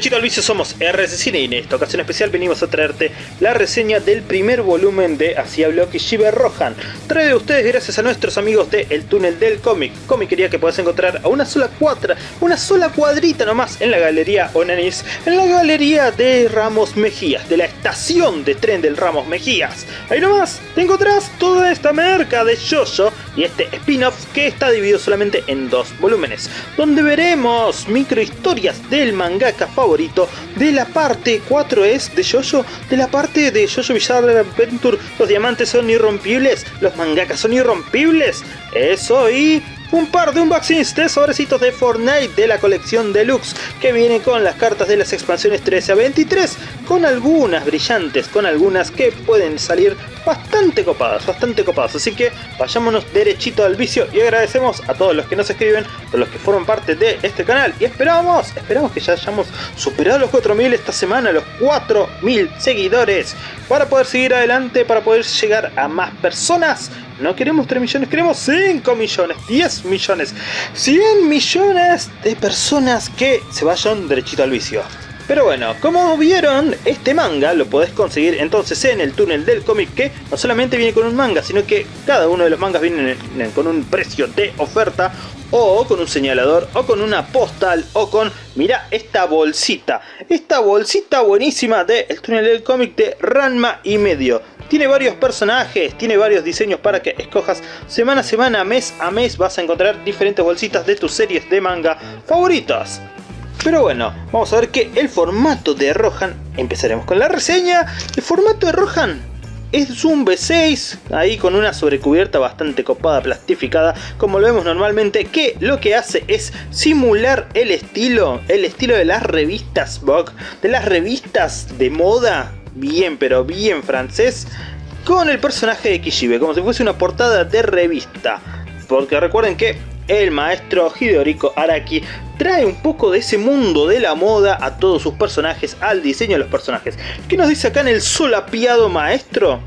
Al vicio somos RS Cine y en esta ocasión especial venimos a traerte la reseña del primer volumen de Así habló Kishibe Rohan. Trae de ustedes gracias a nuestros amigos de El Túnel del Cómic. Comiquería que puedes encontrar a una sola cuadra, una sola cuadrita nomás en la galería Onanis, en la galería de Ramos Mejías, de la estación de tren del Ramos Mejías. Ahí nomás te encontrás toda esta merca de Jojo y este spin-off que está dividido solamente en dos volúmenes, donde veremos microhistorias del mangaka favorito de la parte 4 es de Jojo, de la parte de Jojo Bizarre Adventure, los diamantes son irrompibles, los mangakas son irrompibles, eso y un par de unboxings de sobrecitos de Fortnite de la colección Deluxe que viene con las cartas de las expansiones 13 a 23 con algunas brillantes, con algunas que pueden salir bastante copadas, bastante copadas. Así que vayámonos derechito al vicio y agradecemos a todos los que nos escriben, a los que forman parte de este canal. Y esperamos, esperamos que ya hayamos superado los 4000 esta semana, los 4000 seguidores para poder seguir adelante, para poder llegar a más personas no queremos 3 millones, queremos 5 millones, 10 millones, 100 millones de personas que se vayan derechito al vicio. Pero bueno, como vieron, este manga lo podés conseguir entonces en el túnel del cómic que no solamente viene con un manga, sino que cada uno de los mangas vienen con un precio de oferta o con un señalador, o con una postal, o con, mira esta bolsita, esta bolsita buenísima de El túnel del cómic de Ranma y medio. Tiene varios personajes, tiene varios diseños para que escojas semana a semana, mes a mes vas a encontrar diferentes bolsitas de tus series de manga favoritas. Pero bueno, vamos a ver que el formato de Rohan, empezaremos con la reseña, el formato de Rohan es un B6, ahí con una sobrecubierta bastante copada, plastificada, como lo vemos normalmente, que lo que hace es simular el estilo, el estilo de las revistas Vogue, de las revistas de moda bien pero bien francés con el personaje de Kishibe, como si fuese una portada de revista. Porque recuerden que el maestro Hidoriko Araki trae un poco de ese mundo de la moda a todos sus personajes, al diseño de los personajes. ¿Qué nos dice acá en el solapiado maestro?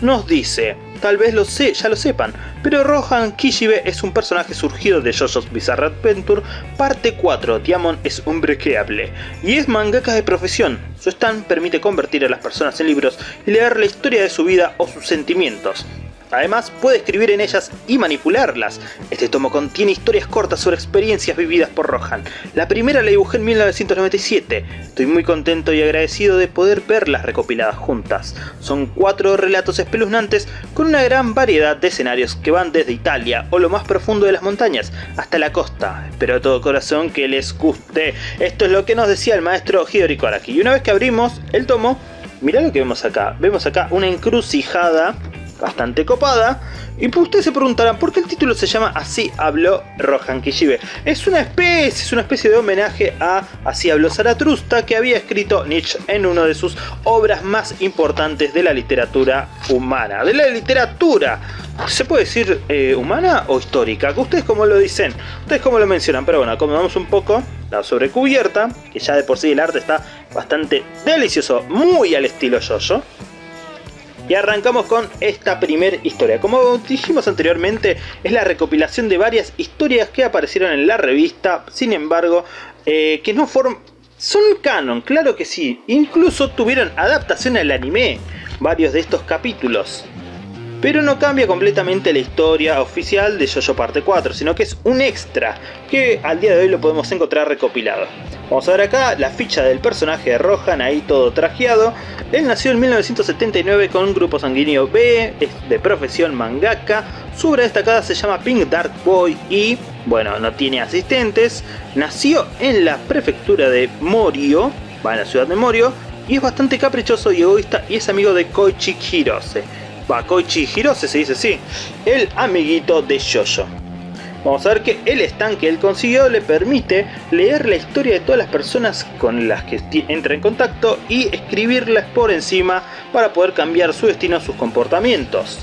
Nos dice tal vez lo sé, ya lo sepan, pero Rohan Kishibe es un personaje surgido de JoJo's Bizarre Adventure parte 4, Diamond es unbreakable, y es mangaka de profesión. Su stand permite convertir a las personas en libros y leer la historia de su vida o sus sentimientos. Además, puede escribir en ellas y manipularlas. Este tomo contiene historias cortas sobre experiencias vividas por Rohan. La primera la dibujé en 1997. Estoy muy contento y agradecido de poder verlas recopiladas juntas. Son cuatro relatos espeluznantes con una gran variedad de escenarios que van desde Italia o lo más profundo de las montañas hasta la costa. Espero de todo corazón que les guste. Esto es lo que nos decía el maestro Hidori Araki. Y una vez que abrimos el tomo, mirá lo que vemos acá. Vemos acá una encrucijada bastante copada. Y pues ustedes se preguntarán, ¿por qué el título se llama Así habló Rohan Kishibe? Es una especie, es una especie de homenaje a Así habló Zaratrusta que había escrito Nietzsche en una de sus obras más importantes de la literatura humana. De la literatura, ¿se puede decir eh, humana o histórica? ¿Ustedes cómo lo dicen? ¿Ustedes cómo lo mencionan? Pero bueno, acomodamos un poco la sobrecubierta, que ya de por sí el arte está bastante delicioso, muy al estilo Jojo. Y arrancamos con esta primera historia. Como dijimos anteriormente, es la recopilación de varias historias que aparecieron en la revista, sin embargo, eh, que no forman... Son canon, claro que sí. Incluso tuvieron adaptación al anime, varios de estos capítulos. Pero no cambia completamente la historia oficial de JoJo Parte 4, sino que es un extra, que al día de hoy lo podemos encontrar recopilado. Vamos a ver acá la ficha del personaje de Rohan, ahí todo trajeado. Él nació en 1979 con un grupo sanguíneo B, es de profesión mangaka. Su obra destacada se llama Pink Dark Boy y, bueno, no tiene asistentes. Nació en la prefectura de Morio, va en la ciudad de Morio, y es bastante caprichoso y egoísta y es amigo de Koichi Hirose. Bakoichi Hirose se dice así, el amiguito de Jojo. Vamos a ver que el stand que él consiguió le permite leer la historia de todas las personas con las que entra en contacto y escribirlas por encima para poder cambiar su destino, sus comportamientos.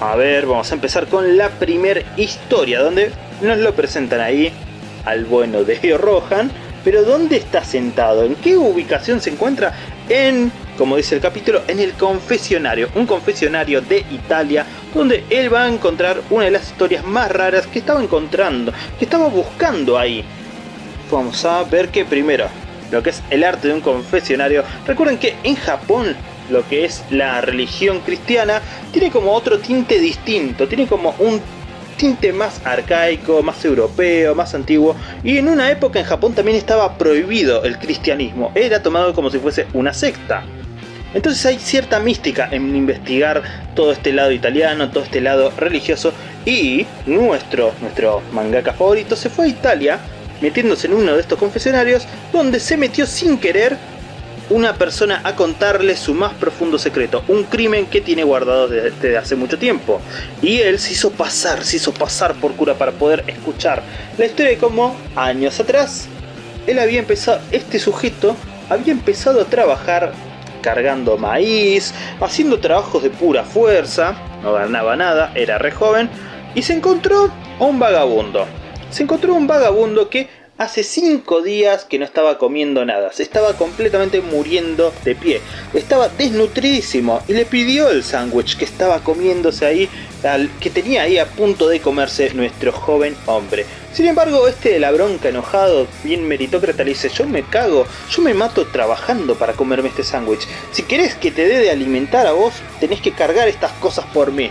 A ver, vamos a empezar con la primera historia, donde nos lo presentan ahí al bueno de Rohan, pero ¿dónde está sentado? ¿En qué ubicación se encuentra? En como dice el capítulo, en el confesionario, un confesionario de Italia, donde él va a encontrar una de las historias más raras que estaba encontrando, que estaba buscando ahí. Vamos a ver que primero lo que es el arte de un confesionario. Recuerden que en Japón lo que es la religión cristiana tiene como otro tinte distinto, tiene como un más arcaico, más europeo, más antiguo. Y en una época en Japón también estaba prohibido el cristianismo, era tomado como si fuese una secta. Entonces hay cierta mística en investigar todo este lado italiano, todo este lado religioso. Y nuestro, nuestro mangaka favorito se fue a Italia metiéndose en uno de estos confesionarios donde se metió sin querer una persona a contarle su más profundo secreto, un crimen que tiene guardado desde, hace mucho tiempo. Y él se hizo pasar, se hizo pasar por cura para poder escuchar la historia de cómo años atrás él había empezado, este sujeto había empezado a trabajar cargando maíz, haciendo trabajos de pura fuerza, no ganaba nada, era re joven, y se encontró a un vagabundo. Se encontró un vagabundo que hace 5 días que no estaba comiendo nada, se estaba completamente muriendo de pie, estaba desnutridísimo y le pidió el sándwich que estaba comiéndose ahí, al, que tenía ahí a punto de comerse nuestro joven hombre. Sin embargo, este de la bronca enojado, bien meritócrata, le dice, yo me cago, yo me mato trabajando para comerme este sándwich. Si querés que te dé de alimentar a vos, tenés que cargar estas cosas por mí.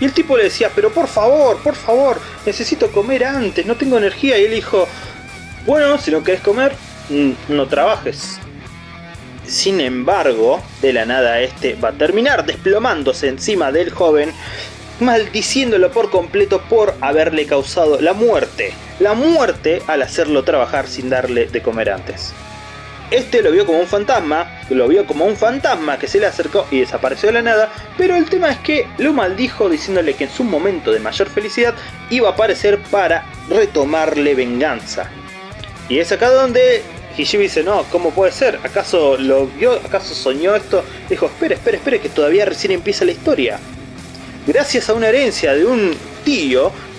Y el tipo le decía, pero por favor, por favor, necesito comer antes, no tengo energía. Y él dijo, bueno, si no querés comer, mm, no trabajes. Sin embargo, de la nada este va a terminar desplomándose encima del joven, maldiciéndolo por completo por haberle causado la muerte. La muerte al hacerlo trabajar sin darle de comer antes. Este lo vio como un fantasma, lo vio como un fantasma que se le acercó y desapareció de la nada, pero el tema es que lo maldijo diciéndole que en su momento de mayor felicidad iba a aparecer para retomarle venganza. Y es acá donde Hishibi dice, no, ¿cómo puede ser? ¿Acaso lo vio? ¿Acaso soñó esto? Dijo, espere, espere, espere, que todavía recién empieza la historia. Gracias a una herencia de un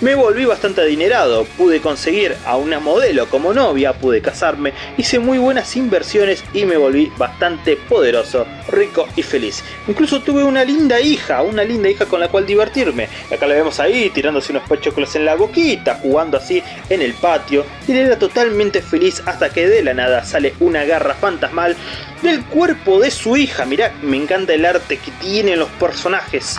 me volví bastante adinerado, pude conseguir a una modelo como novia, pude casarme, hice muy buenas inversiones y me volví bastante poderoso, rico y feliz. Incluso tuve una linda hija, una linda hija con la cual divertirme. Acá la vemos ahí tirándose unos pechoclos en la boquita, jugando así en el patio. Y era totalmente feliz hasta que de la nada sale una garra fantasmal del cuerpo de su hija. Mirá, me encanta el arte que tienen los personajes.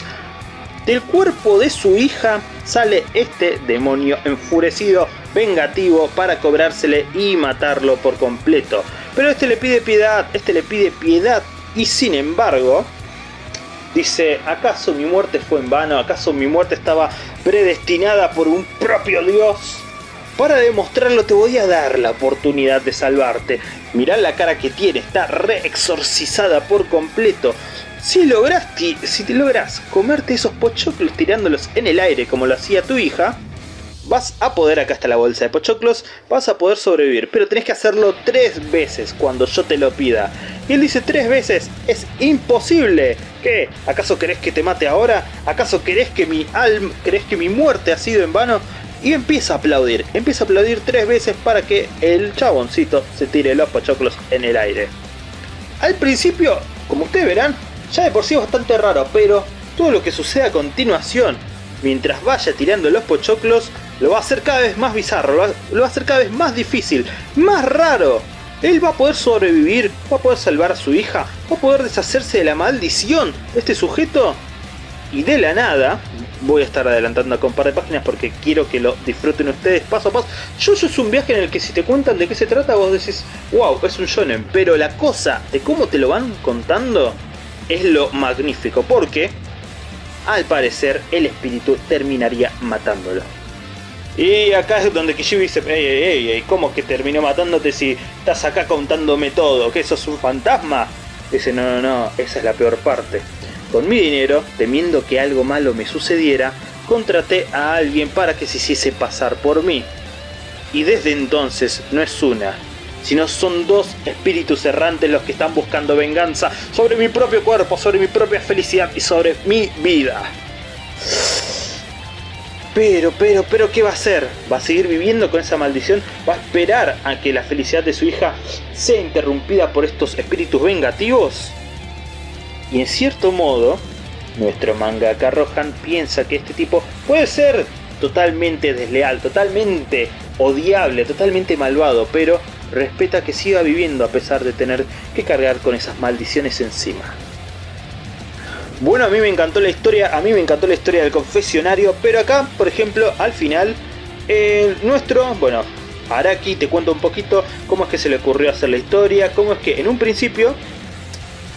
Del cuerpo de su hija sale este demonio enfurecido, vengativo, para cobrársele y matarlo por completo. Pero este le pide piedad, este le pide piedad y sin embargo dice, ¿acaso mi muerte fue en vano? ¿Acaso mi muerte estaba predestinada por un propio Dios? Para demostrarlo te voy a dar la oportunidad de salvarte. Mirá la cara que tiene, está re exorcizada por completo. Si logras, si te logras comerte esos pochoclos tirándolos en el aire como lo hacía tu hija, vas a poder, acá está la bolsa de pochoclos, vas a poder sobrevivir, pero tenés que hacerlo tres veces cuando yo te lo pida. Y él dice tres veces, es imposible. ¿Qué? ¿Acaso querés que te mate ahora? ¿Acaso querés que mi alma, querés que mi muerte ha sido en vano? Y empieza a aplaudir, empieza a aplaudir tres veces para que el chaboncito se tire los pochoclos en el aire. Al principio, como ustedes verán, ya de por sí es bastante raro, pero todo lo que sucede a continuación, mientras vaya tirando los pochoclos, lo va a hacer cada vez más bizarro, lo va, a hacer cada vez más difícil, más raro. Él va a poder sobrevivir, va a poder salvar a su hija, va a poder deshacerse de la maldición de este sujeto. Y de la nada, voy a estar adelantando con un par de páginas porque quiero que lo disfruten ustedes paso a paso. Yo es un viaje en el que si te cuentan de qué se trata, vos decís, wow, es un shonen. Pero la cosa de cómo te lo van contando es lo magnífico, porque al parecer el espíritu terminaría matándolo. Y acá es donde Kishibe dice, ey, ey, ey, ¿cómo que terminó matándote si estás acá contándome todo? ¿Que sos un fantasma? Dice, no, no, no, esa es la peor parte. Con mi dinero, temiendo que algo malo me sucediera, contraté a alguien para que se hiciese pasar por mí. Y desde entonces no es una, sino son dos espíritus errantes los que están buscando venganza sobre mi propio cuerpo, sobre mi propia felicidad y sobre mi vida. Pero, pero, pero, ¿qué va a hacer? ¿Va a seguir viviendo con esa maldición? ¿Va a esperar a que la felicidad de su hija sea interrumpida por estos espíritus vengativos? Y en cierto modo, nuestro mangaka Rohan piensa que este tipo puede ser totalmente desleal, totalmente odiable, totalmente malvado, pero respeta que siga viviendo a pesar de tener que cargar con esas maldiciones encima. Bueno, a mí me encantó la historia, a mí me encantó la historia del confesionario, pero acá, por ejemplo, al final, nuestro, bueno, Araki te cuento un poquito cómo es que se le ocurrió hacer la historia, cómo es que en un principio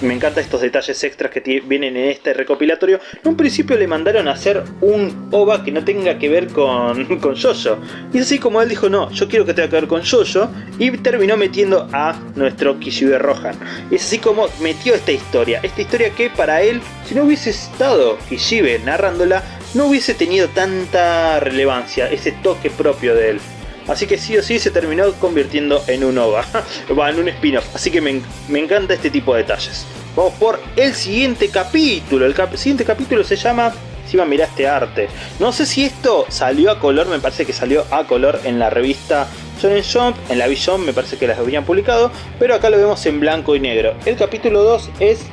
me encantan estos detalles extras que vienen en este recopilatorio. En un principio le mandaron a hacer un OVA que no tenga que ver con, con Jojo. Y así como él dijo, no, yo quiero que tenga que ver con Jojo. Y terminó metiendo a nuestro Kishibe Rohan. Y es así como metió esta historia. Esta historia que para él, si no hubiese estado Kishibe narrándola, no hubiese tenido tanta relevancia, ese toque propio de él. Así que sí o sí se terminó convirtiendo en un OVA, en un spin-off. Así que me, encanta este tipo de detalles. Vamos por el siguiente capítulo. El siguiente capítulo se llama... Encima mirá este arte. No sé si esto salió a color, me parece que salió a color en la revista Shonen Jump, en la Vision me parece que las habían publicado, pero acá lo vemos en blanco y negro. El capítulo 2 es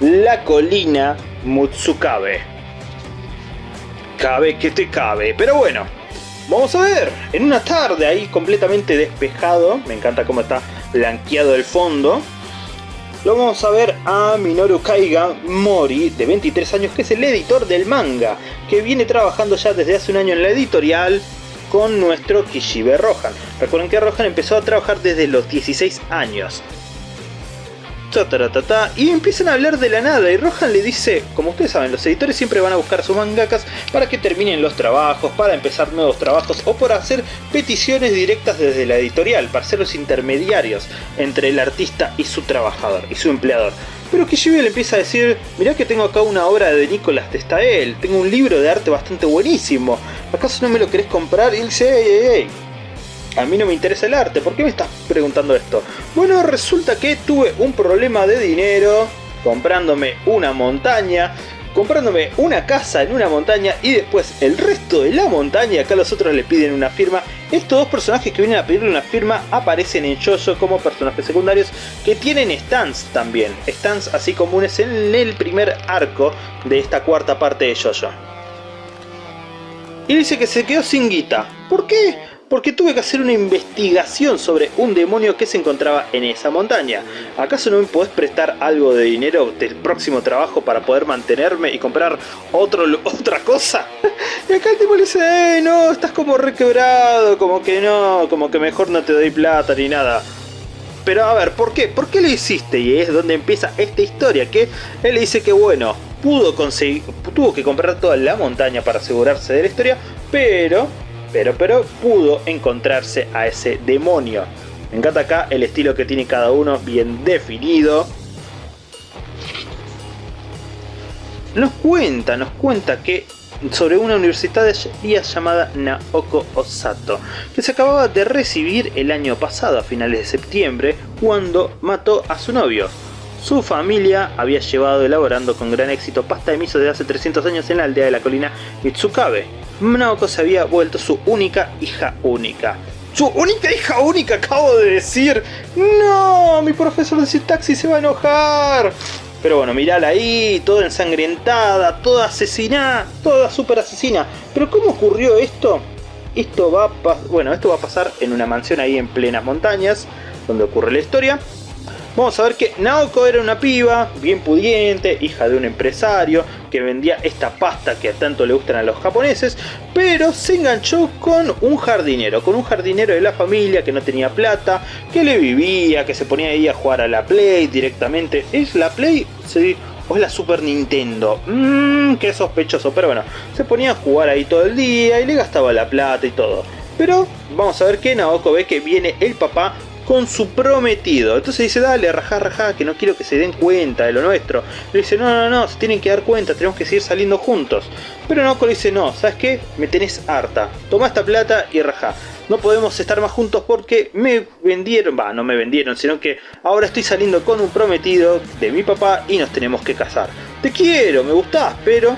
La colina Mutsukabe. Cabe que te cabe, pero bueno, Vamos a ver, en una tarde ahí completamente despejado, me encanta cómo está blanqueado el fondo, lo vamos a ver a Minoru Kaiga Mori, de 23 años, que es el editor del manga, que viene trabajando ya desde hace un año en la editorial con nuestro Kishibe Rohan. Recuerden que Rohan empezó a trabajar desde los 16 años y empiezan a hablar de la nada y Rohan le dice, como ustedes saben, los editores siempre van a buscar sus mangakas para que terminen los trabajos, para empezar nuevos trabajos o por hacer peticiones directas desde la editorial, para ser los intermediarios entre el artista y su trabajador y su empleador. Pero Kishibe le empieza a decir, mirá que tengo acá una obra de Nicolás Testael, tengo un libro de arte bastante buenísimo, ¿acaso no me lo querés comprar? Y él dice, ey, ey, ey, a mí no me interesa el arte, ¿por qué me estás preguntando esto? Bueno, resulta que tuve un problema de dinero comprándome una montaña, comprándome una casa en una montaña y después el resto de la montaña, acá los otros le piden una firma. Estos dos personajes que vienen a pedirle una firma aparecen en Jojo como personajes secundarios que tienen stands también, stands así comunes en el primer arco de esta cuarta parte de Jojo. Y dice que se quedó sin guita. ¿Por qué? Porque tuve que hacer una investigación sobre un demonio que se encontraba en esa montaña. ¿Acaso no me podés prestar algo de dinero del próximo trabajo para poder mantenerme y comprar otro, otra cosa? y acá el tipo le dice, eh, no, estás como requebrado, como que no, como que mejor no te doy plata ni nada. Pero a ver, ¿por qué? ¿Por qué lo hiciste? Y es donde empieza esta historia, que él le dice que bueno, pudo conseguir, tuvo que comprar toda la montaña para asegurarse de la historia, pero pero, pero pudo encontrarse a ese demonio. Me encanta acá el estilo que tiene cada uno bien definido. Nos cuenta, nos cuenta que sobre una universidad llamada Naoko Osato, que se acababa de recibir el año pasado, a finales de septiembre, cuando mató a su novio. Su familia había llevado elaborando con gran éxito pasta de miso desde hace 300 años en la aldea de la colina Mitsukabe. Naoko se había vuelto su única hija única. ¡Su única hija única! Acabo de decir. ¡No! Mi profesor de sintaxis se va a enojar. Pero bueno, mirala ahí, toda ensangrentada, toda asesinada, toda super asesina. Pero ¿cómo ocurrió esto? Esto va, bueno, esto va a pasar en una mansión ahí en plenas montañas, donde ocurre la historia. Vamos a ver que Naoko era una piba, bien pudiente, hija de un empresario, que vendía esta pasta que tanto le gustan a los japoneses, pero se enganchó con un jardinero, con un jardinero de la familia que no tenía plata, que le vivía, que se ponía ahí a jugar a la Play directamente. ¿Es la Play? Sí. ¿O es la Super Nintendo? Mmm, qué sospechoso, pero bueno, se ponía a jugar ahí todo el día y le gastaba la plata y todo. Pero vamos a ver que Naoko ve que viene el papá con su prometido. Entonces dice, dale, rajá, rajá, que no quiero que se den cuenta de lo nuestro. Le dice, no, no, no, se tienen que dar cuenta, tenemos que seguir saliendo juntos. Pero Naoko le dice, no, ¿sabes qué? Me tenés harta. Toma esta plata y rajá. No podemos estar más juntos porque me vendieron, va, no me vendieron, sino que ahora estoy saliendo con un prometido de mi papá y nos tenemos que casar. Te quiero, me gustás, pero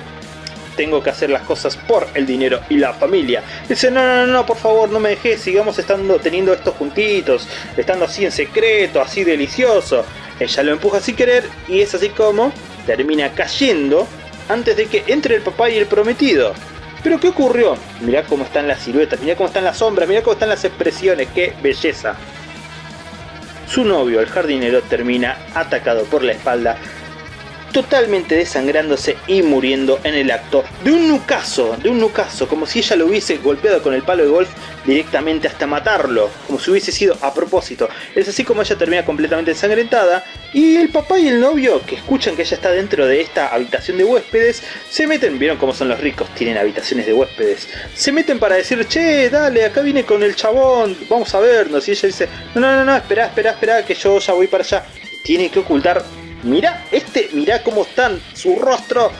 tengo que hacer las cosas por el dinero y la familia. Dice, no, no, no, por favor, no me dejes, sigamos estando, teniendo esto juntitos, estando así en secreto, así delicioso. Ella lo empuja sin querer y es así como termina cayendo antes de que entre el papá y el prometido. Pero ¿qué ocurrió? Mirá cómo están las siluetas, mirá cómo están las sombras, mirá cómo están las expresiones, qué belleza. su novio, el jardinero, termina atacado por la espalda totalmente desangrándose y muriendo en el acto de un nucazo, de un nucazo, como si ella lo hubiese golpeado con el palo de golf directamente hasta matarlo, como si hubiese sido a propósito. Es así como ella termina completamente ensangrentada y el papá y el novio, que escuchan que ella está dentro de esta habitación de huéspedes, se meten, vieron cómo son los ricos, tienen habitaciones de huéspedes, se meten para decir, che, dale, acá viene con el chabón, vamos a vernos, y ella dice, no, no, no, no, espera, espera, espera, que yo ya voy para allá. Tiene que ocultar Mira, este, mira cómo están, su rostro,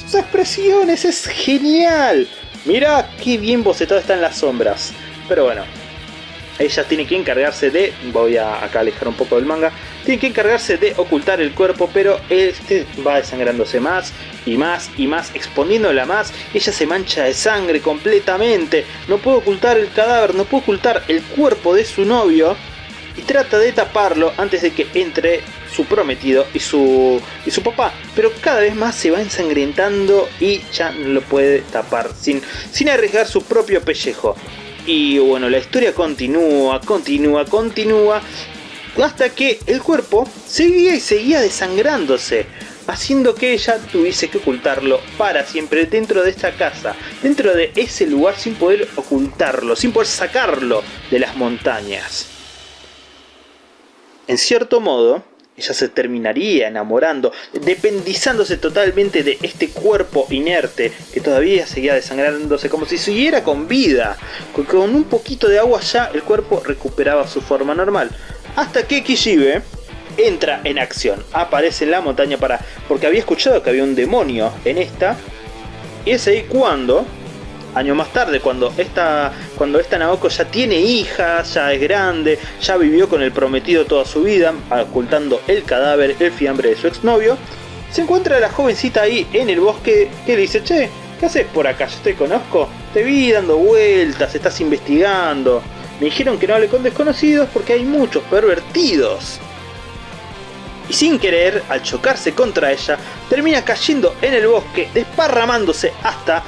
sus expresiones, es genial. Mira qué bien bocetado está en las sombras. Pero bueno, ella tiene que encargarse de, voy a acá alejar un poco del manga, tiene que encargarse de ocultar el cuerpo, pero este va desangrándose más y más y más, exponiéndola más, ella se mancha de sangre completamente, no puede ocultar el cadáver, no puede ocultar el cuerpo de su novio, y trata de taparlo antes de que entre su prometido y su, y su papá. Pero cada vez más se va ensangrentando y ya no lo puede tapar sin, sin arriesgar su propio pellejo. Y bueno, la historia continúa, continúa, continúa. Hasta que el cuerpo seguía y seguía desangrándose. Haciendo que ella tuviese que ocultarlo para siempre dentro de esta casa. Dentro de ese lugar sin poder ocultarlo, sin poder sacarlo de las montañas. En cierto modo, ella se terminaría enamorando, dependizándose totalmente de este cuerpo inerte que todavía seguía desangrándose como si siguiera con vida. Con un poquito de agua ya el cuerpo recuperaba su forma normal. Hasta que Kishibe entra en acción, aparece en la montaña para... porque había escuchado que había un demonio en esta. Y es ahí cuando años más tarde, cuando esta, cuando esta Naoko ya tiene hijas, ya es grande, ya vivió con el prometido toda su vida, ocultando el cadáver, el fiambre de su exnovio, se encuentra la jovencita ahí en el bosque que le dice, che, ¿qué haces por acá? Yo te conozco, te vi dando vueltas, estás investigando. Me dijeron que no hable con desconocidos porque hay muchos pervertidos. Y sin querer, al chocarse contra ella, termina cayendo en el bosque, desparramándose hasta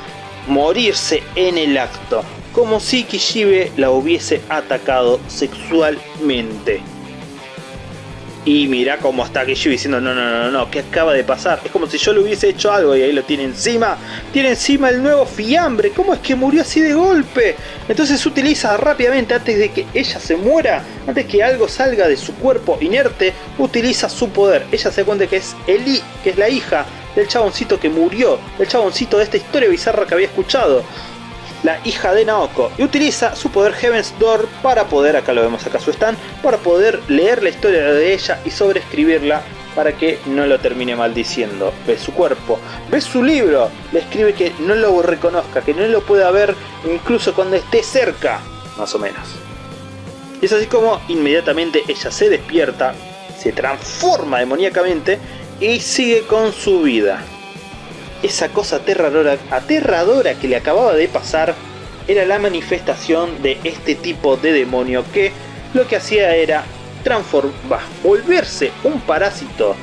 morirse en el acto, como si Kishibe la hubiese atacado sexualmente. Y mira cómo está Kishibe diciendo, no, no, no, no, ¿qué acaba de pasar? Es como si yo le hubiese hecho algo y ahí lo tiene encima. Tiene encima el nuevo fiambre, ¿cómo es que murió así de golpe? Entonces utiliza rápidamente, antes de que ella se muera, antes que algo salga de su cuerpo inerte, utiliza su poder. Ella se cuenta que es Eli, que es la hija del chaboncito que murió, el chaboncito de esta historia bizarra que había escuchado, la hija de Naoko, y utiliza su poder Heaven's Door para poder, acá lo vemos acá su stand, para poder leer la historia de ella y sobreescribirla para que no lo termine maldiciendo. Ve su cuerpo, ve su libro, le escribe que no lo reconozca, que no lo pueda ver incluso cuando esté cerca, más o menos. Y es así como inmediatamente ella se despierta, se transforma demoníacamente y sigue con su vida. Esa cosa aterradora, aterradora que le acababa de pasar era la manifestación de este tipo de demonio que lo que hacía era transformar, volverse un parásito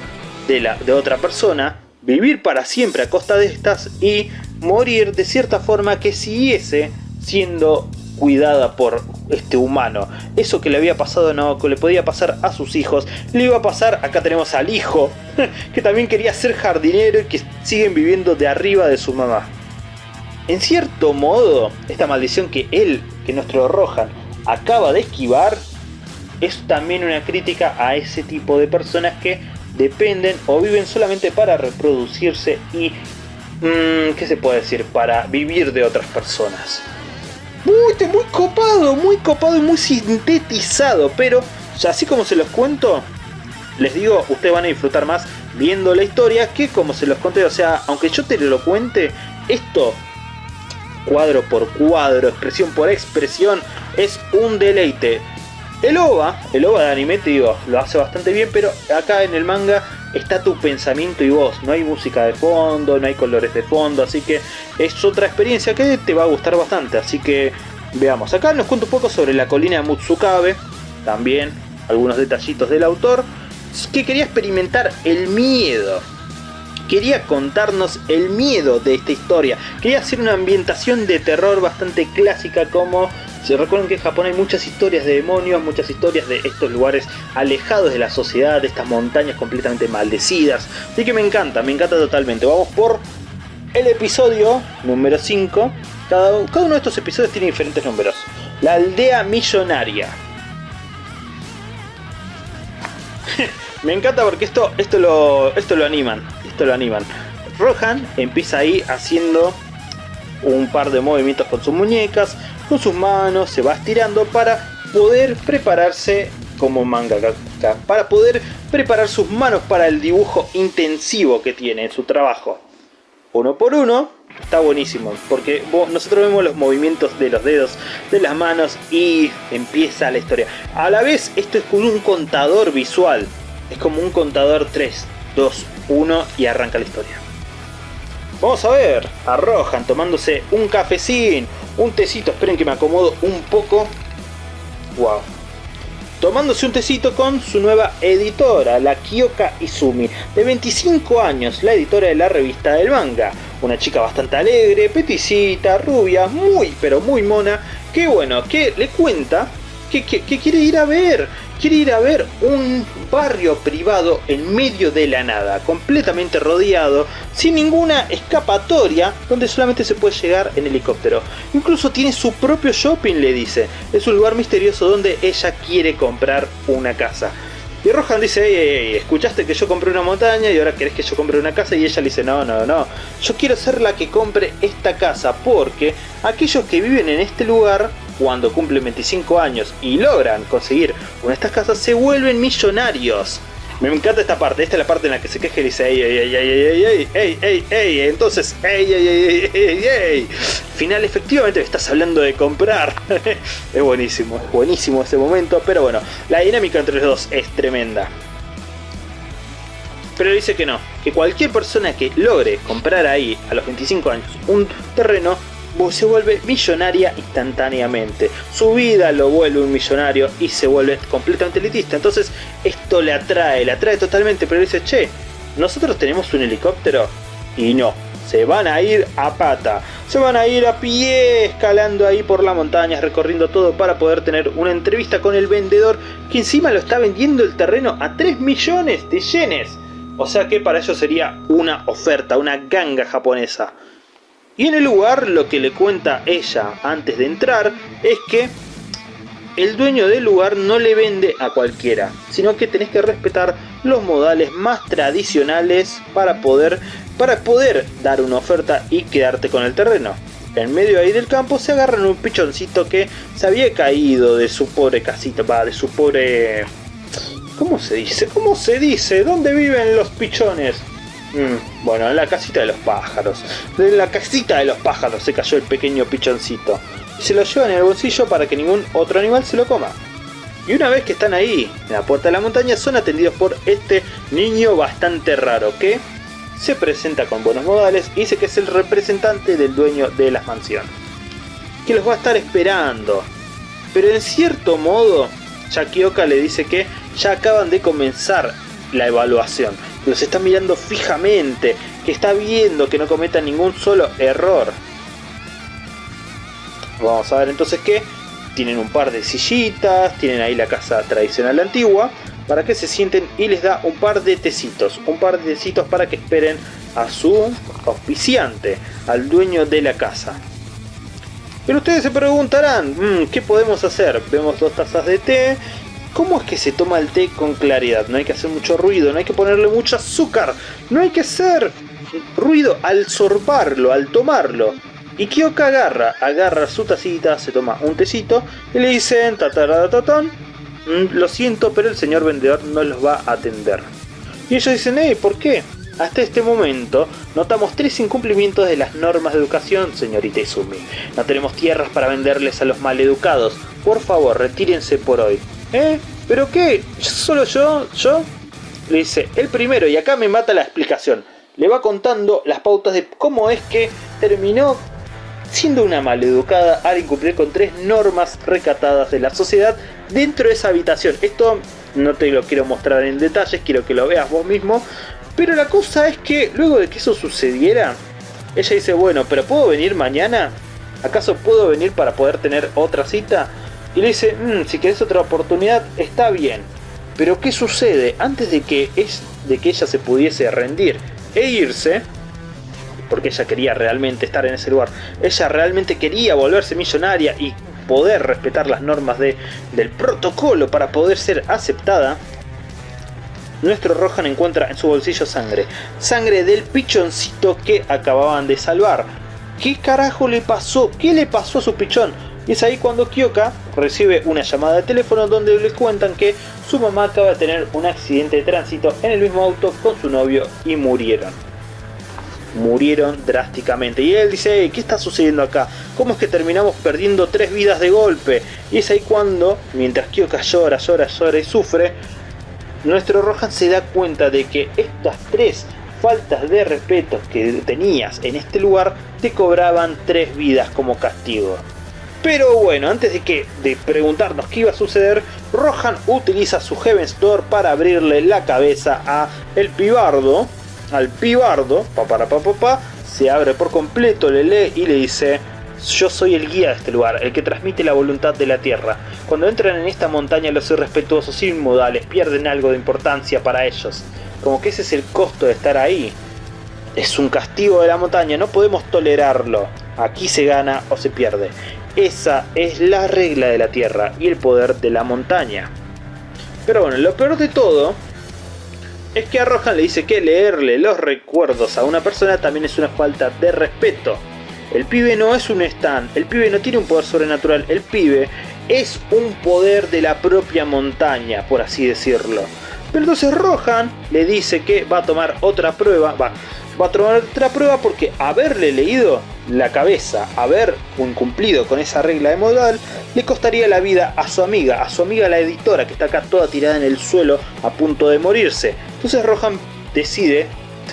de, la, de otra persona, vivir para siempre a costa de estas y morir de cierta forma que siguiese siendo cuidada por este humano. Eso que le había pasado a Naoko le podía pasar a sus hijos, le iba a pasar, acá tenemos al hijo, que también quería ser jardinero y que siguen viviendo de arriba de su mamá. En cierto modo, esta maldición que él, que nuestro Rohan, acaba de esquivar, es también una crítica a ese tipo de personas que dependen o viven solamente para reproducirse y, mm, ¿qué se puede decir? Para vivir de otras personas. Muy, muy copado, muy copado y muy sintetizado, pero así como se los cuento, les digo, ustedes van a disfrutar más viendo la historia que como se los conté, o sea, aunque yo te lo cuente, esto cuadro por cuadro, expresión por expresión, es un deleite. El OVA, el OVA de anime, te digo, lo hace bastante bien, pero acá en el manga está tu pensamiento y voz. No hay música de fondo, no hay colores de fondo, así que es otra experiencia que te va a gustar bastante. Así que veamos, acá nos cuento un poco sobre la colina de Mutsukabe, también algunos detallitos del autor, que quería experimentar el miedo. Quería contarnos el miedo de esta historia. Quería hacer una ambientación de terror bastante clásica como Se recuerden que en Japón hay muchas historias de demonios, muchas historias de estos lugares alejados de la sociedad, de estas montañas completamente maldecidas. Así que me encanta, me encanta totalmente. Vamos por el episodio número 5. Cada, cada uno de estos episodios tiene diferentes números. La aldea millonaria. me encanta porque esto, esto, lo, esto lo animan. Esto lo animan. Rohan empieza ahí haciendo un par de movimientos con sus muñecas, con sus manos, se va estirando para poder prepararse como mangaka, para poder preparar sus manos para el dibujo intensivo que tiene en su trabajo. Uno por uno, está buenísimo, porque nosotros vemos los movimientos de los dedos, de las manos y empieza la historia. A la vez, esto es como un contador visual, es como un contador 3, 2, 1 y arranca la historia. Vamos a ver a Rohan tomándose un cafecín, un tecito, esperen que me acomodo un poco. Wow. Tomándose un tecito con su nueva editora, la Kyoka Izumi, de 25 años, la editora de la revista del manga. Una chica bastante alegre, peticita, rubia, muy pero muy mona, que bueno, que le cuenta que, que quiere ir a ver quiere ir a ver un barrio privado en medio de la nada, completamente rodeado, sin ninguna escapatoria, donde solamente se puede llegar en helicóptero. Incluso tiene su propio shopping, le dice. Es un lugar misterioso donde ella quiere comprar una casa. Y Rohan dice, escuchaste que yo compré una montaña y ahora querés que yo compre una casa y ella le dice, no, no, no, yo quiero ser la que compre esta casa porque aquellos que viven en este lugar cuando cumplen 25 años y logran conseguir una de estas casas se vuelven millonarios. Me encanta esta parte, esta es la parte en la que se queja y dice ey, ey, ey, ey, ey, ey, ey, ey, entonces, ey, ey, ey, ey, ey, Final, efectivamente me estás hablando de comprar. es buenísimo, es buenísimo ese momento, pero bueno, la dinámica entre los dos es tremenda. Pero dice que no, que cualquier persona que logre comprar ahí a los 25 años un terreno se vuelve millonaria instantáneamente. Su vida lo vuelve un millonario y se vuelve completamente elitista. Entonces esto le atrae, le atrae totalmente, pero dice, che, nosotros tenemos un helicóptero y no. Se van a ir a pata, se van a ir a pie escalando ahí por la montaña, recorriendo todo para poder tener una entrevista con el vendedor que encima lo está vendiendo el terreno a 3 millones de yenes. O sea que para ellos sería una oferta, una ganga japonesa. Y en el lugar lo que le cuenta ella antes de entrar es que el dueño del lugar no le vende a cualquiera, sino que tenés que respetar los modales más tradicionales para poder, para poder dar una oferta y quedarte con el terreno. En medio ahí del campo se agarran un pichoncito que se había caído de su pobre casita, va, de su pobre... ¿Cómo se dice? ¿Cómo se dice? ¿Dónde viven los pichones? Mm, bueno, en la casita de los pájaros. En la casita de los pájaros se cayó el pequeño pichoncito. Y se lo llevan en el bolsillo para que ningún otro animal se lo coma. Y una vez que están ahí, en la puerta de la montaña, son atendidos por este niño bastante raro que se presenta con buenos modales y dice que es el representante del dueño de la mansión. Que los va a estar esperando. Pero en cierto modo, Shakioka le dice que ya acaban de comenzar la evaluación los está mirando fijamente, que está viendo que no cometan ningún solo error. Vamos a ver entonces que tienen un par de sillitas, tienen ahí la casa tradicional antigua, para que se sienten y les da un par de tecitos, un par de tecitos para que esperen a su auspiciante, al dueño de la casa. Pero ustedes se preguntarán, mm, ¿qué podemos hacer? Vemos dos tazas de té, ¿Cómo es que se toma el té con claridad? No hay que hacer mucho ruido, no hay que ponerle mucho azúcar, no hay que hacer ruido al sorbarlo, al tomarlo. Y Kyoka agarra, agarra su tacita, se toma un tecito y le dicen, tataratatón, mm, lo siento, pero el señor vendedor no los va a atender. Y ellos dicen, hey, ¿por qué? Hasta este momento notamos tres incumplimientos de las normas de educación, señorita Izumi. No tenemos tierras para venderles a los maleducados. Por favor, retírense por hoy. ¿Eh? ¿Pero qué? ¿Solo yo? ¿Yo? Le dice, el primero, y acá me mata la explicación. Le va contando las pautas de cómo es que terminó siendo una maleducada al incumplir con tres normas recatadas de la sociedad dentro de esa habitación. Esto no te lo quiero mostrar en detalles, quiero que lo veas vos mismo. Pero la cosa es que luego de que eso sucediera, ella dice, bueno, pero ¿puedo venir mañana? ¿Acaso puedo venir para poder tener otra cita? Y le dice, mmm, si querés otra oportunidad, está bien. Pero ¿qué sucede? Antes de que, es, de que ella se pudiese rendir e irse, porque ella quería realmente estar en ese lugar, ella realmente quería volverse millonaria y poder respetar las normas de, del protocolo para poder ser aceptada, nuestro Rohan encuentra en su bolsillo sangre. Sangre del pichoncito que acababan de salvar. ¿Qué carajo le pasó? ¿Qué le pasó a su pichón? Y es ahí cuando Kyoka recibe una llamada de teléfono donde le cuentan que su mamá acaba de tener un accidente de tránsito en el mismo auto con su novio y murieron. Murieron drásticamente. Y él dice, ¿qué está sucediendo acá? ¿Cómo es que terminamos perdiendo tres vidas de golpe? Y es ahí cuando, mientras Kyoka llora, llora, llora y sufre, nuestro Rohan se da cuenta de que estas tres faltas de respeto que tenías en este lugar te cobraban tres vidas como castigo. Pero bueno, antes de que de preguntarnos qué iba a suceder, Rohan utiliza su Heaven's Door para abrirle la cabeza a el pibardo, al pibardo, pa para pa, pa, pa, se abre por completo, le lee y le dice yo soy el guía de este lugar, el que transmite la voluntad de la tierra. Cuando entran en esta montaña los irrespetuosos inmodales pierden algo de importancia para ellos. Como que ese es el costo de estar ahí. Es un castigo de la montaña, no podemos tolerarlo. Aquí se gana o se pierde. Esa es la regla de la tierra y el poder de la montaña. Pero bueno, lo peor de todo es que a Rohan le dice que leerle los recuerdos a una persona también es una falta de respeto. El pibe no es un stand, el pibe no tiene un poder sobrenatural, el pibe es un poder de la propia montaña, por así decirlo. Pero entonces Rohan le dice que va a tomar otra prueba, va, va a tomar otra prueba porque haberle leído la cabeza, haber incumplido con esa regla de modal, le costaría la vida a su amiga, a su amiga la editora que está acá toda tirada en el suelo a punto de morirse. Entonces Rohan decide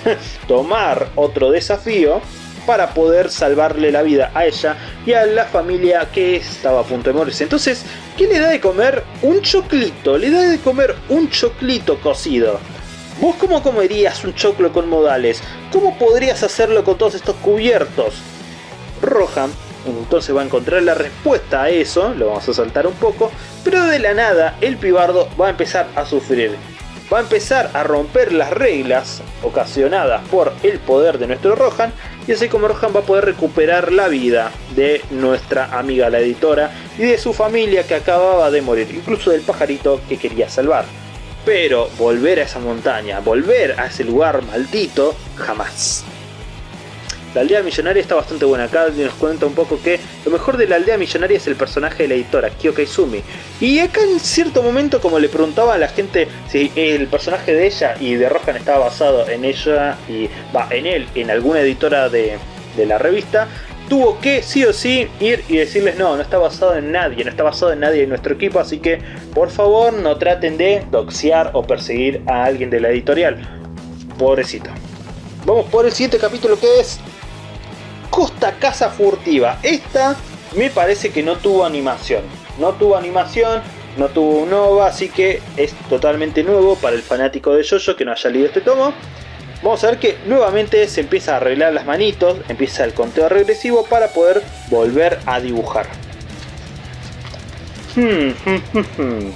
tomar otro desafío para poder salvarle la vida a ella y a la familia que estaba a punto de morirse. Entonces, ¿qué le da de comer? Un choclito, le da de comer un choclito cocido. ¿Vos cómo comerías un choclo con modales? ¿Cómo podrías hacerlo con todos estos cubiertos? Rohan entonces va a encontrar la respuesta a eso, lo vamos a saltar un poco, pero de la nada el pibardo va a empezar a sufrir. Va a empezar a romper las reglas ocasionadas por el poder de nuestro Rohan y así como Rohan va a poder recuperar la vida de nuestra amiga la editora y de su familia que acababa de morir, incluso del pajarito que quería salvar. Pero volver a esa montaña, volver a ese lugar maldito, jamás. La aldea millonaria está bastante buena. Acá nos cuenta un poco que lo mejor de la aldea millonaria es el personaje de la editora, Kyoka Izumi. Y acá en cierto momento, como le preguntaba a la gente si el personaje de ella y de Rohan estaba basado en ella y va en él, en alguna editora de, de la revista, tuvo que sí o sí ir y decirles no, no está basado en nadie, no está basado en nadie en nuestro equipo, así que por favor no traten de doxear o perseguir a alguien de la editorial. Pobrecito. Vamos por el siguiente capítulo que es Costa Casa Furtiva. Esta me parece que no tuvo animación. No tuvo animación, no tuvo un OVA, así que es totalmente nuevo para el fanático de Jojo que no haya leído este tomo. Vamos a ver que nuevamente se empieza a arreglar las manitos, empieza el conteo regresivo para poder volver a dibujar. Hmm, hmm, hmm,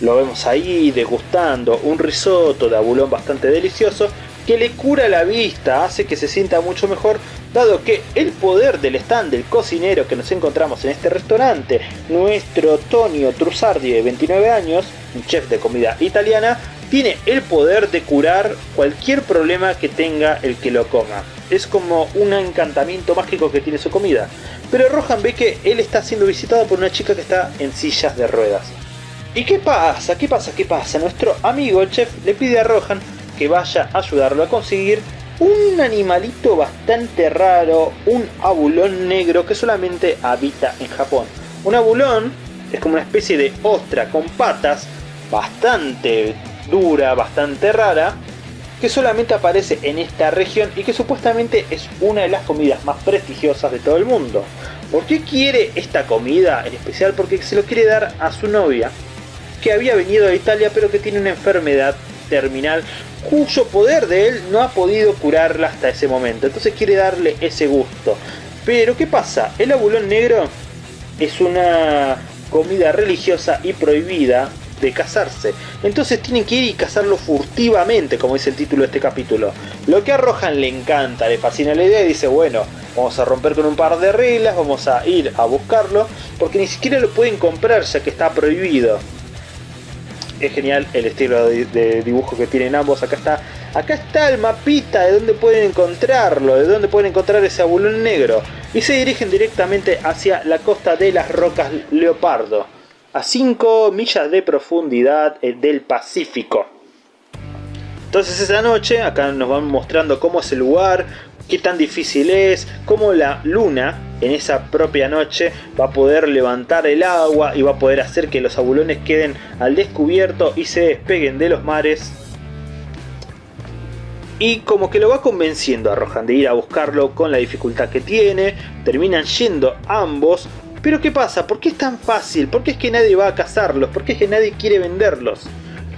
Lo vemos ahí degustando un risotto de abulón bastante delicioso que le cura la vista, hace que se sienta mucho mejor, dado que el poder del stand del cocinero que nos encontramos en este restaurante, nuestro Tonio Trussardi de 29 años, un chef de comida italiana, tiene el poder de curar cualquier problema que tenga el que lo coma. Es como un encantamiento mágico que tiene su comida. Pero Rohan ve que él está siendo visitado por una chica que está en sillas de ruedas. ¿Y qué pasa? ¿Qué pasa? ¿Qué pasa? Nuestro amigo el chef le pide a Rohan que vaya a ayudarlo a conseguir un animalito bastante raro, un abulón negro que solamente habita en Japón. Un abulón es como una especie de ostra con patas bastante dura, bastante rara, que solamente aparece en esta región y que supuestamente es una de las comidas más prestigiosas de todo el mundo. ¿Por qué quiere esta comida en especial? Porque se lo quiere dar a su novia, que había venido de Italia pero que tiene una enfermedad terminal cuyo poder de él no ha podido curarla hasta ese momento. Entonces quiere darle ese gusto. Pero ¿qué pasa? El abulón negro es una comida religiosa y prohibida de cazarse. Entonces tienen que ir y cazarlo furtivamente, como dice el título de este capítulo. Lo que a Rohan le encanta, le fascina la idea y dice, bueno, vamos a romper con un par de reglas, vamos a ir a buscarlo, porque ni siquiera lo pueden comprar ya que está prohibido. Es genial el estilo de, dibujo que tienen ambos. Acá está, acá está el mapita de dónde pueden encontrarlo, de dónde pueden encontrar ese abulón negro. Y se dirigen directamente hacia la costa de las rocas Leopardo a 5 millas de profundidad eh, del Pacífico. Entonces esa noche acá nos van mostrando cómo es el lugar, qué tan difícil es, cómo la luna en esa propia noche va a poder levantar el agua y va a poder hacer que los abulones queden al descubierto y se despeguen de los mares. Y como que lo va convenciendo a Rohan de ir a buscarlo con la dificultad que tiene, terminan yendo ambos pero ¿qué pasa? ¿Por qué es tan fácil? ¿Por qué es que nadie va a cazarlos? ¿Por qué es que nadie quiere venderlos?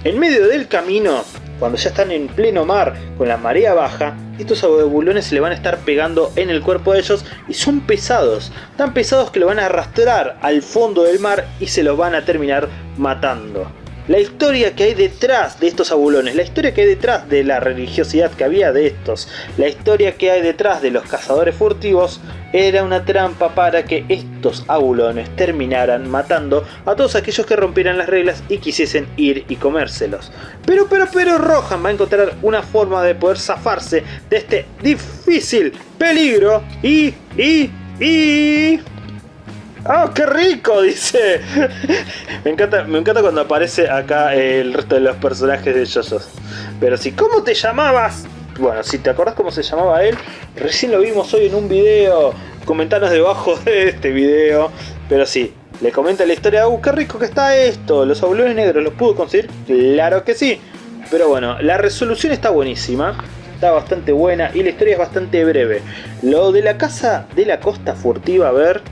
En medio del camino, cuando ya están en pleno mar con la marea baja, estos abulones se le van a estar pegando en el cuerpo de ellos y son pesados, tan pesados que lo van a arrastrar al fondo del mar y se los van a terminar matando la historia que hay detrás de estos abulones, la historia que hay detrás de la religiosidad que había de estos, la historia que hay detrás de los cazadores furtivos, era una trampa para que estos abulones terminaran matando a todos aquellos que rompieran las reglas y quisiesen ir y comérselos. Pero, pero, pero Rohan va a encontrar una forma de poder zafarse de este difícil peligro y, y, y... ¡Ah, qué rico! Dice. me, encanta, me encanta cuando aparece acá el resto de los personajes de JoJo's. Pero sí, ¿cómo te llamabas? Bueno, si te acordás cómo se llamaba él, recién lo vimos hoy en un video. Comentanos debajo de este video. Pero sí, le comenta la historia. ¡Uh, qué rico que está esto! ¿Los abuelos negros los pudo conseguir? Claro que sí. Pero bueno, la resolución está buenísima. Está bastante buena y la historia es bastante breve. Lo de la casa de la costa furtiva, a ver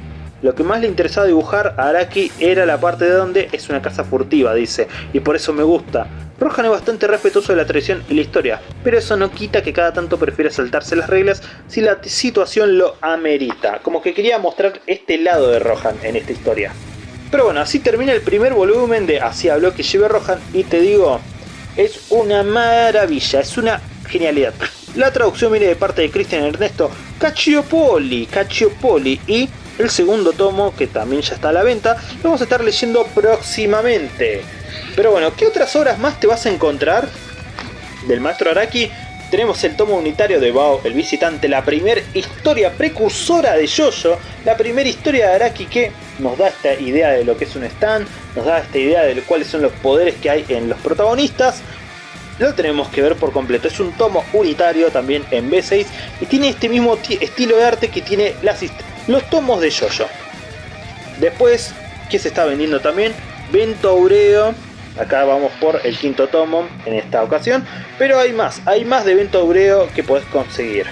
lo que más le interesaba dibujar a Araki era la parte de donde es una casa furtiva, dice, y por eso me gusta. Rohan es bastante respetuoso de la tradición y la historia, pero eso no quita que cada tanto prefiera saltarse las reglas si la situación lo amerita. Como que quería mostrar este lado de Rohan en esta historia. Pero bueno, así termina el primer volumen de Así habló que lleve Rohan y te digo, es una maravilla, es una genialidad. La traducción viene de parte de Cristian Ernesto Cacciopoli, Cacciopoli y el segundo tomo, que también ya está a la venta, lo vamos a estar leyendo próximamente. Pero bueno, ¿qué otras obras más te vas a encontrar del maestro Araki? Tenemos el tomo unitario de Bao, el visitante, la primera historia precursora de Jojo, la primera historia de Araki que nos da esta idea de lo que es un stand, nos da esta idea de cuáles son los poderes que hay en los protagonistas. Lo tenemos que ver por completo, es un tomo unitario también en B6 y tiene este mismo estilo de arte que tiene las historias los tomos de Yoyo. Después, ¿qué se está vendiendo también? Vento Aureo. Acá vamos por el quinto tomo en esta ocasión. Pero hay más, hay más de Vento Aureo que podés conseguir.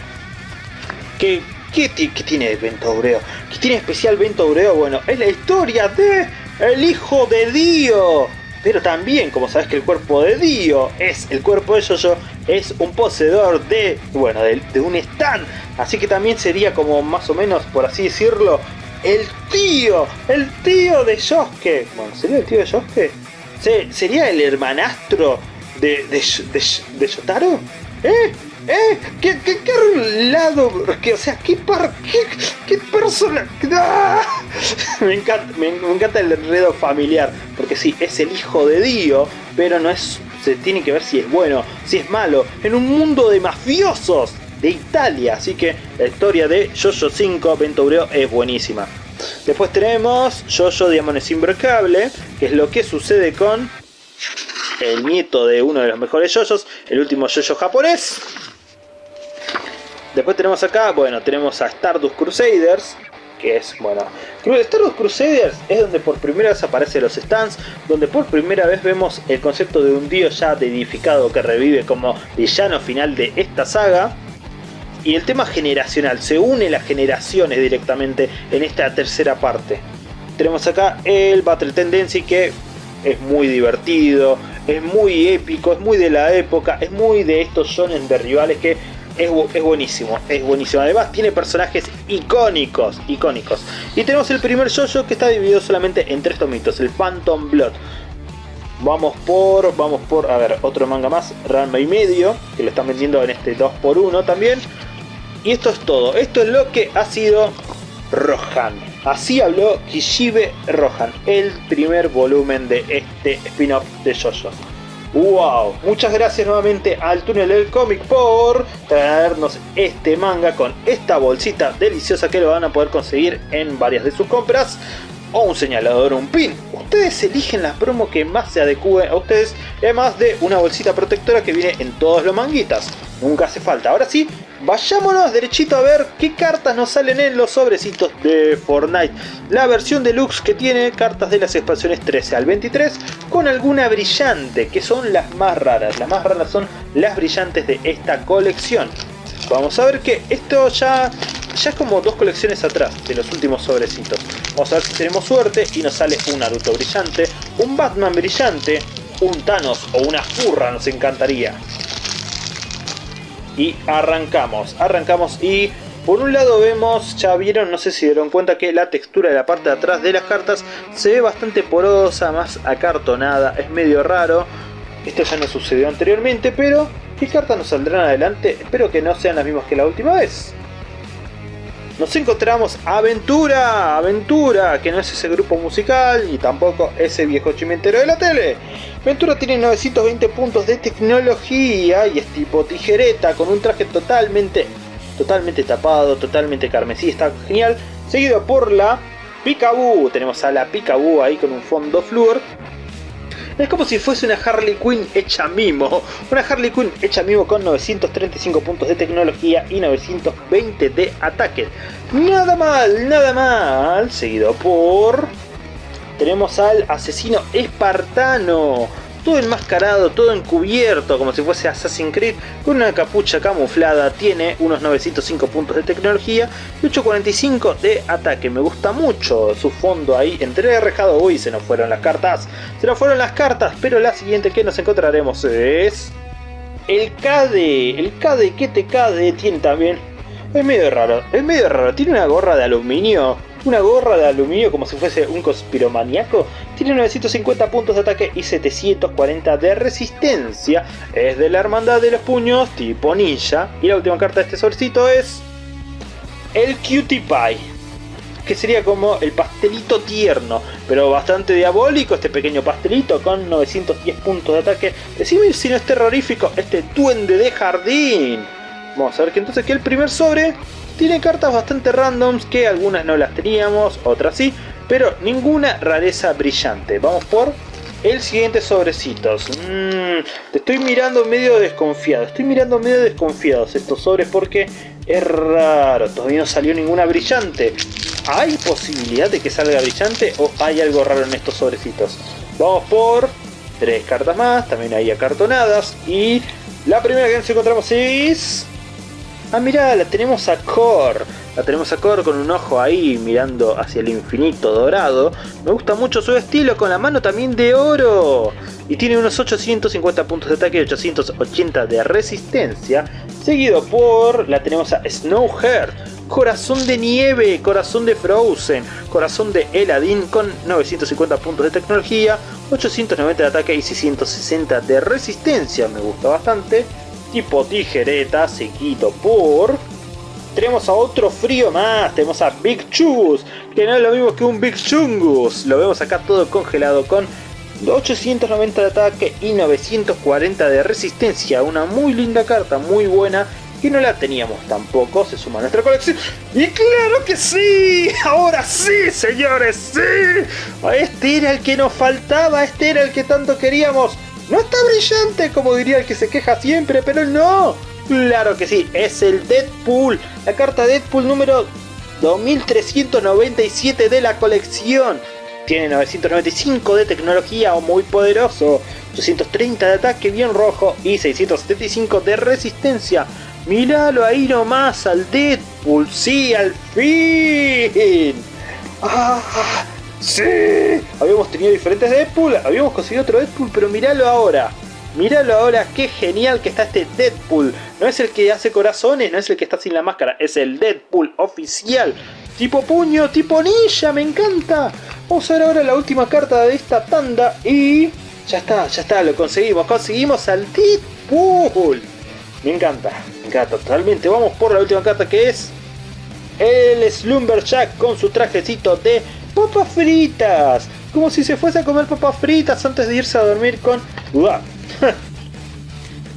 ¿Qué, qué, qué tiene Vento Aureo? ¿Qué tiene especial Vento Aureo? Bueno, es la historia de el hijo de Dio. Pero también, como sabes que el cuerpo de Dio es el cuerpo de Yoyo, es un poseedor de, bueno, de, de un stand Así que también sería como más o menos, por así decirlo, el tío, el tío de Yosuke. Bueno, ¿sería el tío de Yosuke? ¿Sería el hermanastro de, de, de, Yotaro? ¿Eh? ¿Eh? ¿Qué, qué, qué lado? ¿Qué, o sea, ¿qué, par, qué, qué persona? Me, encanta, el enredo familiar. Porque sí, es el hijo de Dio, pero no es. Se tiene que ver si es bueno, si es malo. En un mundo de mafiosos de Italia. Así que la historia de Jojo 5 Ventureo es buenísima. Después tenemos Jojo Diamones Imbrocable, que es lo que sucede con el nieto de uno de los mejores Jojos, el último Jojo japonés. Después tenemos acá, bueno, tenemos a Stardust Crusaders, que es, bueno, Stardust Crusaders es donde por primera vez aparecen los stands, donde por primera vez vemos el concepto de un dios ya edificado que revive como villano final de esta saga. Y el tema generacional, se une las generaciones directamente en esta tercera parte. Tenemos acá el Battle Tendency que es muy divertido, es muy épico, es muy de la época, es muy de estos shonen de rivales que es, es, buenísimo, es buenísimo. Además tiene personajes icónicos, icónicos. Y tenemos el primer yoyo que está dividido solamente en tres tomitos, el Phantom Blood. Vamos por, vamos por, a ver, otro manga más, Ranma y medio, que lo están vendiendo en este 2x1 también. Y esto es todo, esto es lo que ha sido Rohan. Así habló Kishibe Rohan, el primer volumen de este spin-off de JoJo. ¡Wow! Muchas gracias nuevamente al túnel del cómic por traernos este manga con esta bolsita deliciosa que lo van a poder conseguir en varias de sus compras o un señalador o un pin. Ustedes eligen la promo que más se adecue a ustedes, además de una bolsita protectora que viene en todos los manguitas. Nunca hace falta. Ahora sí, vayámonos derechito a ver qué cartas nos salen en los sobrecitos de Fortnite. La versión deluxe que tiene cartas de las expansiones 13 al 23 con alguna brillante, que son las más raras. Las más raras son las brillantes de esta colección. Vamos a ver que esto ya, ya es como dos colecciones atrás de los últimos sobrecitos. Vamos a ver si tenemos suerte y nos sale un Naruto brillante, un Batman brillante, un Thanos o una furra nos encantaría. Y arrancamos, arrancamos y por un lado vemos, ya vieron, no sé si dieron cuenta que la textura de la parte de atrás de las cartas se ve bastante porosa, más acartonada, es medio raro. Esto ya no sucedió anteriormente, pero ¿Qué cartas nos saldrán adelante? Espero que no sean las mismas que la última vez. Nos encontramos Aventura, Aventura, que no es ese grupo musical y tampoco ese viejo chimentero de la tele. Aventura tiene 920 puntos de tecnología y es tipo tijereta con un traje totalmente, totalmente tapado, totalmente carmesí, está genial. Seguido por la Picaboo, tenemos a la Picaboo ahí con un fondo flúor es como si fuese una Harley Quinn hecha mimo. Una Harley Quinn hecha mimo con 935 puntos de tecnología y 920 de ataque. Nada mal, nada mal. Seguido por... Tenemos al asesino espartano todo enmascarado, todo encubierto, como si fuese Assassin's Creed, con una capucha camuflada, tiene unos 905 puntos de tecnología y 845 de ataque. Me gusta mucho su fondo ahí entre rejado. Uy, se nos fueron las cartas, se nos fueron las cartas, pero la siguiente que nos encontraremos es... El Cade, el Cade que te Cade tiene también... Es medio raro, es medio raro, tiene una gorra de aluminio una gorra de aluminio como si fuese un conspiromaniaco, tiene 950 puntos de ataque y 740 de resistencia, es de la hermandad de los puños tipo ninja, y la última carta de este solcito es el Cutie Pie, que sería como el pastelito tierno, pero bastante diabólico este pequeño pastelito con 910 puntos de ataque. Decime si no es terrorífico este duende de jardín. Vamos a ver que entonces que el primer sobre tiene cartas bastante randoms que algunas no las teníamos, otras sí, pero ninguna rareza brillante. Vamos por el siguiente sobrecitos. Mm, te estoy mirando medio desconfiado. Estoy mirando medio desconfiados estos sobres porque es raro. Todavía no salió ninguna brillante. ¿Hay posibilidad de que salga brillante o hay algo raro en estos sobrecitos? Vamos por tres cartas más. También hay acartonadas. Y la primera que nos encontramos es... Ah, mira, la tenemos a Core. La tenemos a Core con un ojo ahí mirando hacia el infinito dorado. Me gusta mucho su estilo, con la mano también de oro. Y tiene unos 850 puntos de ataque y 880 de resistencia. Seguido por, la tenemos a Snowheart. Corazón de nieve, corazón de Frozen, corazón de Eladin con 950 puntos de tecnología, 890 de ataque y 660 de resistencia. Me gusta bastante tipo tijereta, seguido por... Tenemos a otro frío más, tenemos a Big Chus, que no es lo mismo que un Big Chungus. Lo vemos acá todo congelado con 890 de ataque y 940 de resistencia. Una muy linda carta, muy buena. Y no la teníamos tampoco, se suma a nuestra colección. ¡Y claro que sí! ¡Ahora sí, señores! ¡Sí! Este era el que nos faltaba, este era el que tanto queríamos. No está brillante como diría el que se queja siempre, pero no. Claro que sí, es el Deadpool. La carta Deadpool número 2397 de la colección. Tiene 995 de tecnología o muy poderoso, 230 de ataque bien rojo y 675 de resistencia. Míralo ahí nomás al Deadpool, sí, al fin. ¡Ah! ¡Sí! Habíamos tenido diferentes Deadpool, habíamos conseguido otro Deadpool, pero miralo ahora. Míralo ahora, qué genial que está este Deadpool. No es el que hace corazones, no es el que está sin la máscara, es el Deadpool oficial. Tipo puño, tipo ninja, me encanta. Vamos a ver ahora la última carta de esta tanda y... Ya está, ya está, lo conseguimos. Conseguimos al Deadpool. Me encanta, me encanta totalmente. Vamos por la última carta que es... El Slumberjack con su trajecito de papas fritas. Como si se fuese a comer papas fritas antes de irse a dormir con...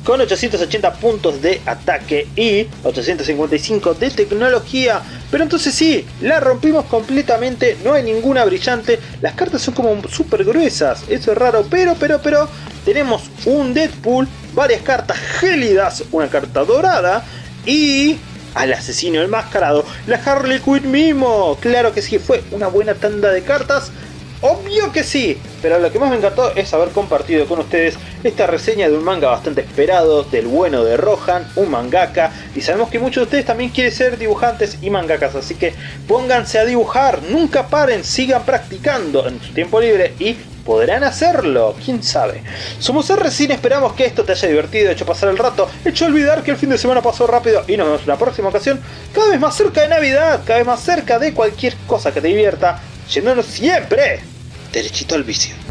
con 880 puntos de ataque y 855 de tecnología. Pero entonces sí, la rompimos completamente, no hay ninguna brillante, las cartas son como súper gruesas, eso es raro, pero, pero, pero, tenemos un Deadpool, varias cartas gélidas, una carta dorada y al asesino enmascarado, la Harley Quinn mismo. Claro que sí, fue una buena tanda de cartas. Obvio que sí, pero lo que más me encantó es haber compartido con ustedes esta reseña de un manga bastante esperado, del bueno de Rohan, un mangaka, y sabemos que muchos de ustedes también quieren ser dibujantes y mangakas, así que pónganse a dibujar, nunca paren, sigan practicando en su tiempo libre y podrán hacerlo, quién sabe. Somos R-Cine, esperamos que esto te haya divertido, hecho pasar el rato, hecho olvidar que el fin de semana pasó rápido y nos vemos en la próxima ocasión, cada vez más cerca de Navidad, cada vez más cerca de cualquier cosa que te divierta, yéndonos siempre derechito al vicio.